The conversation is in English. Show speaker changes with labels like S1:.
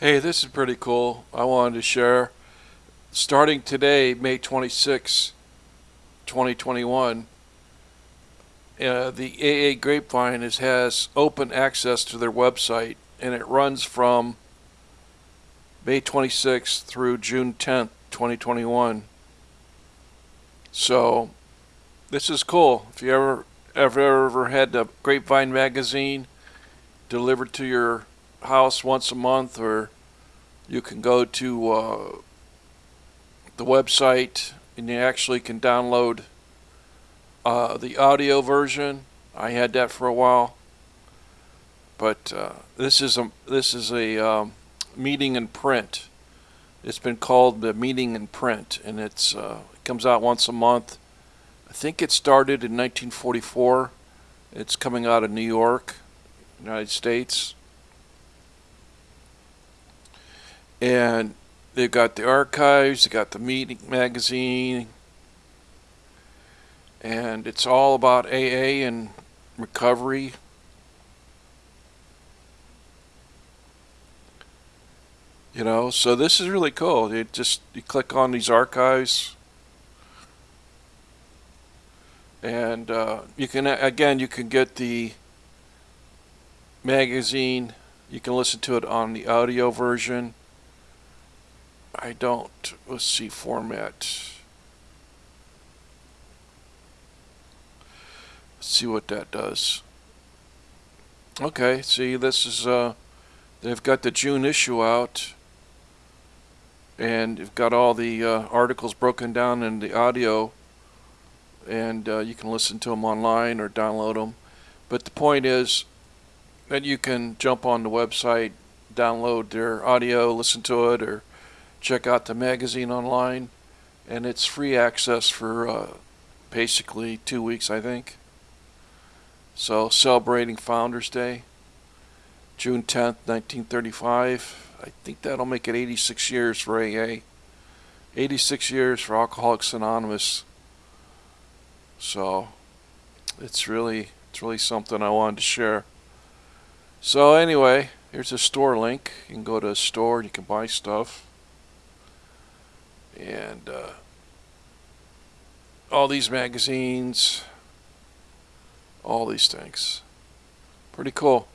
S1: Hey, this is pretty cool. I wanted to share. Starting today, May 26, 2021, uh, the AA Grapevine is, has open access to their website, and it runs from May 26th through June 10th, 2021. So, this is cool. If you ever ever ever had a Grapevine magazine delivered to your house once a month, or you can go to uh, the website and you actually can download uh, the audio version. I had that for a while, but uh, this is a this is a um, meeting in print. It's been called the meeting in print, and it's uh, it comes out once a month. I think it started in 1944. It's coming out of New York, United States. And they've got the archives, they got the meeting magazine, and it's all about AA and recovery. You know, so this is really cool. You just you click on these archives, and uh, you can again you can get the magazine. You can listen to it on the audio version I don't, let's see, format. Let's see what that does. Okay, see, this is, uh, they've got the June issue out. And you've got all the uh, articles broken down in the audio. And uh, you can listen to them online or download them. But the point is that you can jump on the website, download their audio, listen to it, or check out the magazine online, and it's free access for uh, basically two weeks, I think. So, celebrating Founders Day, June 10th, 1935. I think that'll make it 86 years for AA, 86 years for Alcoholics Anonymous. So, it's really, it's really something I wanted to share. So anyway, here's a store link. You can go to a store and you can buy stuff and uh, all these magazines, all these things. Pretty cool.